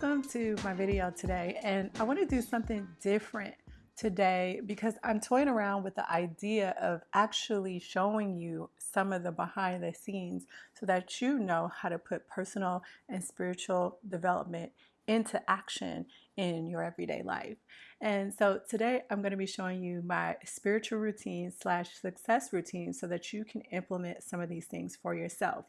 Welcome to my video today and I want to do something different today because I'm toying around with the idea of actually showing you some of the behind the scenes so that you know how to put personal and spiritual development into action in your everyday life. And so today I'm going to be showing you my spiritual routine slash success routine so that you can implement some of these things for yourself.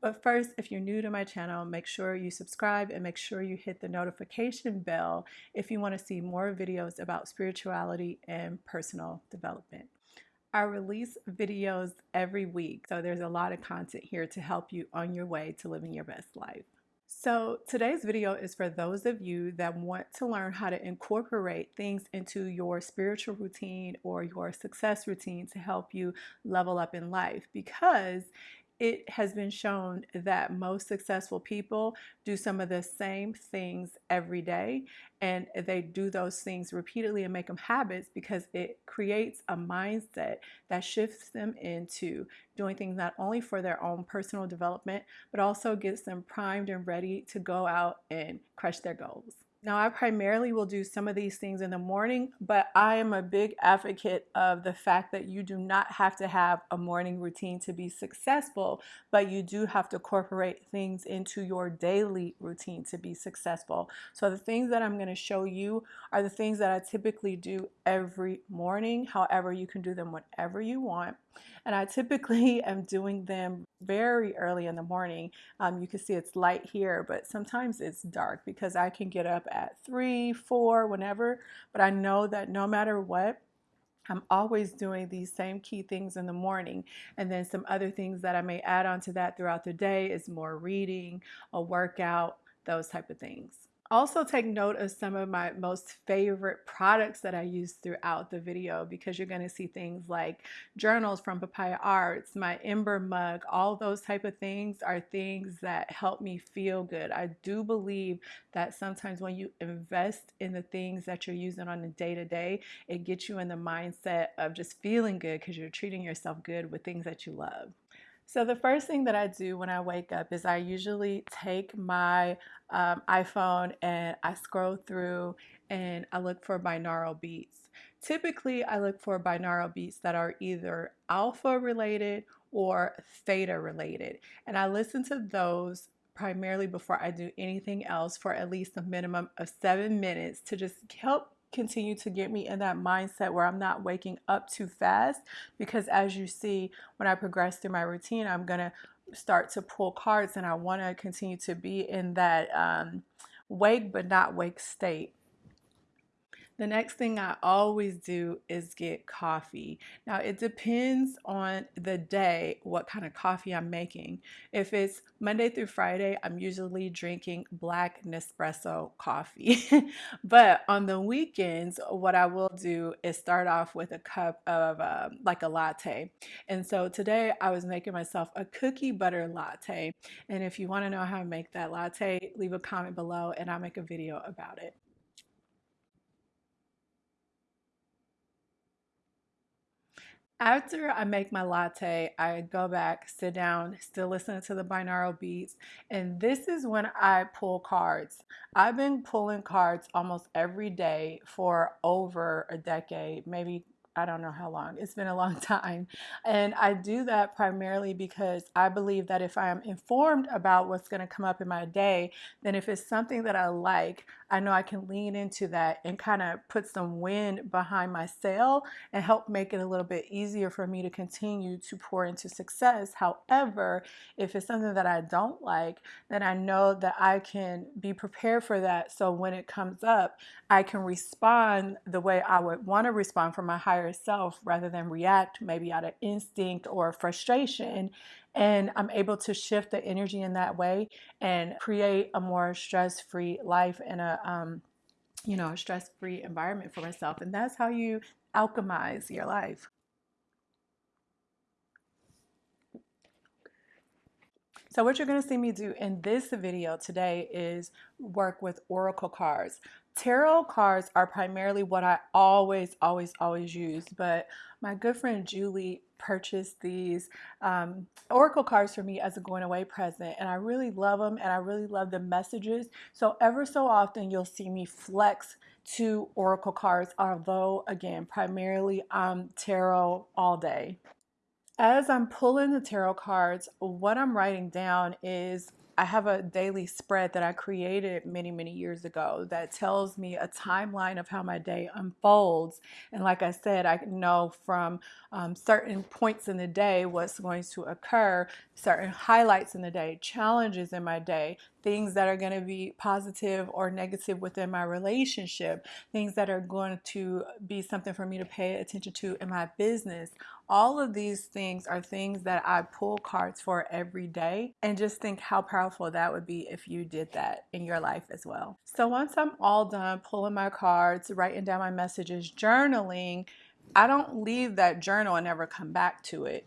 But first, if you're new to my channel, make sure you subscribe and make sure you hit the notification bell if you want to see more videos about spirituality and personal development. I release videos every week, so there's a lot of content here to help you on your way to living your best life. So today's video is for those of you that want to learn how to incorporate things into your spiritual routine or your success routine to help you level up in life because it has been shown that most successful people do some of the same things every day and they do those things repeatedly and make them habits because it creates a mindset that shifts them into doing things not only for their own personal development but also gets them primed and ready to go out and crush their goals. Now, I primarily will do some of these things in the morning, but I am a big advocate of the fact that you do not have to have a morning routine to be successful, but you do have to incorporate things into your daily routine to be successful. So the things that I'm going to show you are the things that I typically do every morning. However, you can do them whenever you want. And I typically am doing them very early in the morning. Um, you can see it's light here, but sometimes it's dark because I can get up at three, four, whenever. But I know that no matter what, I'm always doing these same key things in the morning. And then some other things that I may add on to that throughout the day is more reading, a workout, those type of things. Also take note of some of my most favorite products that I use throughout the video because you're going to see things like journals from Papaya Arts, my Ember mug, all those type of things are things that help me feel good. I do believe that sometimes when you invest in the things that you're using on a day-to-day, -day, it gets you in the mindset of just feeling good because you're treating yourself good with things that you love. So the first thing that I do when I wake up is I usually take my um, iPhone and I scroll through and I look for binaural beats. Typically, I look for binaural beats that are either alpha related or theta related. And I listen to those primarily before I do anything else for at least a minimum of seven minutes to just help continue to get me in that mindset where I'm not waking up too fast because as you see when I progress through my routine I'm gonna start to pull cards and I want to continue to be in that um, wake but not wake state the next thing I always do is get coffee. Now it depends on the day what kind of coffee I'm making. If it's Monday through Friday, I'm usually drinking black Nespresso coffee. but on the weekends, what I will do is start off with a cup of um, like a latte. And so today I was making myself a cookie butter latte. And if you want to know how to make that latte, leave a comment below and I'll make a video about it. After I make my latte, I go back, sit down, still listening to the binaural beats, and this is when I pull cards. I've been pulling cards almost every day for over a decade, maybe I don't know how long. It's been a long time. And I do that primarily because I believe that if I am informed about what's going to come up in my day, then if it's something that I like, I know I can lean into that and kind of put some wind behind my sail and help make it a little bit easier for me to continue to pour into success. However, if it's something that I don't like, then I know that I can be prepared for that. So when it comes up, I can respond the way I would want to respond from my higher self rather than react maybe out of instinct or frustration and I'm able to shift the energy in that way and create a more stress-free life and a um, you know a stress-free environment for myself and that's how you alchemize your life So what you're going to see me do in this video today is work with oracle cards. Tarot cards are primarily what I always, always, always use, but my good friend Julie purchased these um, oracle cards for me as a going away present, and I really love them, and I really love the messages. So ever so often, you'll see me flex to oracle cards, although again, primarily um, tarot all day. As I'm pulling the tarot cards, what I'm writing down is I have a daily spread that I created many, many years ago that tells me a timeline of how my day unfolds. And like I said, I know from um, certain points in the day what's going to occur, certain highlights in the day, challenges in my day, things that are going to be positive or negative within my relationship, things that are going to be something for me to pay attention to in my business. All of these things are things that I pull cards for every day and just think how powerful that would be if you did that in your life as well. So once I'm all done pulling my cards, writing down my messages, journaling, I don't leave that journal and never come back to it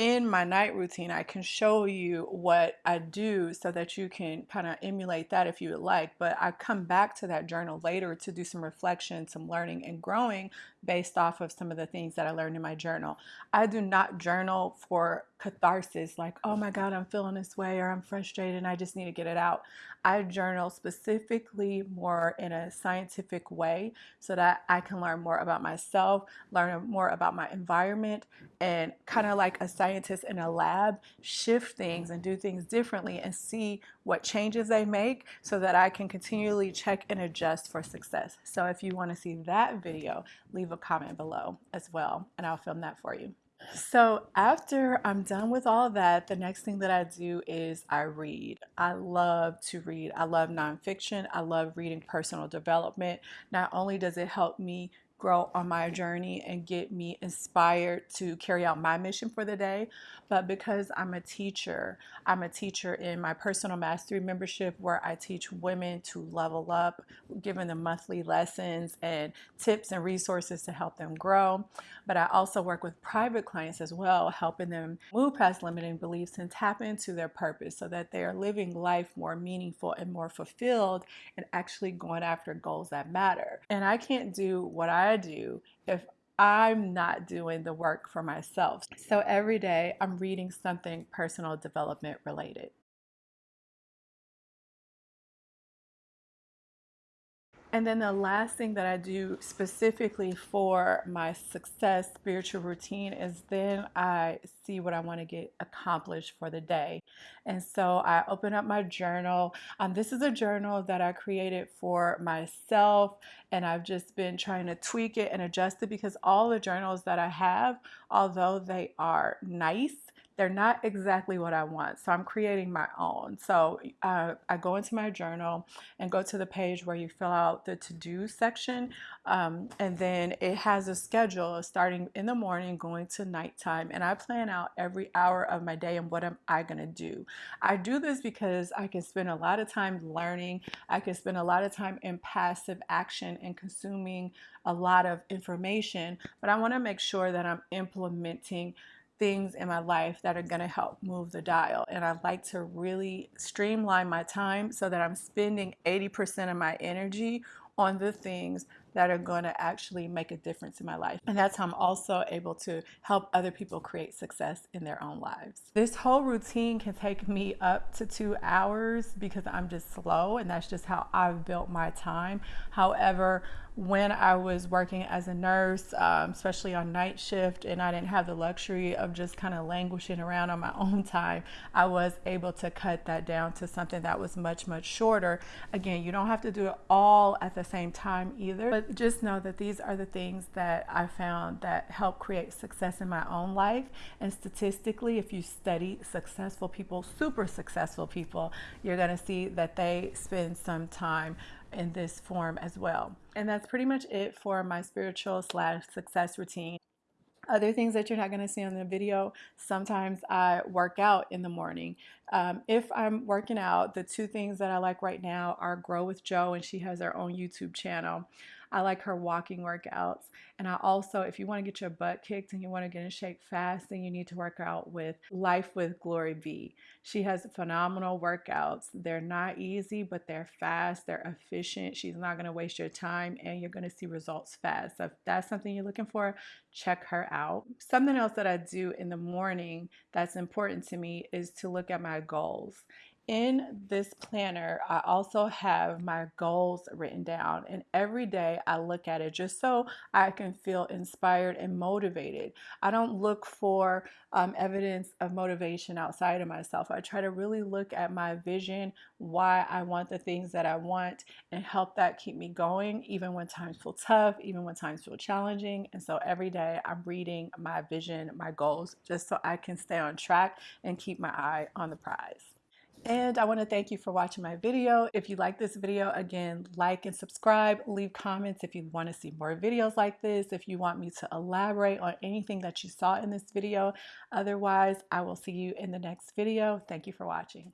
in my night routine, I can show you what I do so that you can kind of emulate that if you would like. But I come back to that journal later to do some reflection, some learning and growing based off of some of the things that I learned in my journal. I do not journal for catharsis, like, oh my God, I'm feeling this way or I'm frustrated and I just need to get it out. I journal specifically more in a scientific way so that I can learn more about myself, learn more about my environment, and kind of like a scientist in a lab, shift things and do things differently and see what changes they make so that I can continually check and adjust for success. So if you want to see that video, leave a comment below as well, and I'll film that for you. So after I'm done with all that, the next thing that I do is I read. I love to read. I love nonfiction. I love reading personal development. Not only does it help me grow on my journey and get me inspired to carry out my mission for the day. But because I'm a teacher, I'm a teacher in my personal mastery membership where I teach women to level up, giving them monthly lessons and tips and resources to help them grow. But I also work with private clients as well, helping them move past limiting beliefs and tap into their purpose so that they are living life more meaningful and more fulfilled and actually going after goals that matter. And I can't do what I I do if I'm not doing the work for myself. So every day I'm reading something personal development related. And then the last thing that I do specifically for my success spiritual routine is then I see what I want to get accomplished for the day. And so I open up my journal. Um, this is a journal that I created for myself, and I've just been trying to tweak it and adjust it because all the journals that I have, although they are nice, they're not exactly what I want. So I'm creating my own. So uh, I go into my journal and go to the page where you fill out the to do section. Um, and then it has a schedule starting in the morning, going to nighttime. And I plan out every hour of my day and what am I going to do. I do this because I can spend a lot of time learning. I can spend a lot of time in passive action and consuming a lot of information. But I want to make sure that I'm implementing things in my life that are going to help move the dial. And I like to really streamline my time so that I'm spending 80% of my energy on the things that are going to actually make a difference in my life. And that's how I'm also able to help other people create success in their own lives. This whole routine can take me up to two hours because I'm just slow and that's just how I've built my time. However, when I was working as a nurse, um, especially on night shift, and I didn't have the luxury of just kind of languishing around on my own time, I was able to cut that down to something that was much, much shorter. Again, you don't have to do it all at the same time either, but just know that these are the things that I found that help create success in my own life. And statistically, if you study successful people, super successful people, you're going to see that they spend some time in this form as well. And that's pretty much it for my spiritual slash success routine. Other things that you're not going to see on the video, sometimes I work out in the morning. Um, if I'm working out, the two things that I like right now are Grow with Jo and she has her own YouTube channel. I like her walking workouts. And I also, if you want to get your butt kicked and you want to get in shape fast, then you need to work out with Life with Glory V. She has phenomenal workouts. They're not easy, but they're fast, they're efficient. She's not going to waste your time and you're going to see results fast. So if that's something you're looking for, check her out. Something else that I do in the morning that's important to me is to look at my goals in this planner, I also have my goals written down, and every day I look at it just so I can feel inspired and motivated. I don't look for um, evidence of motivation outside of myself. I try to really look at my vision, why I want the things that I want, and help that keep me going, even when times feel tough, even when times feel challenging. And so every day I'm reading my vision, my goals, just so I can stay on track and keep my eye on the prize. And I want to thank you for watching my video. If you like this video, again, like and subscribe, leave comments if you want to see more videos like this, if you want me to elaborate on anything that you saw in this video. Otherwise, I will see you in the next video. Thank you for watching.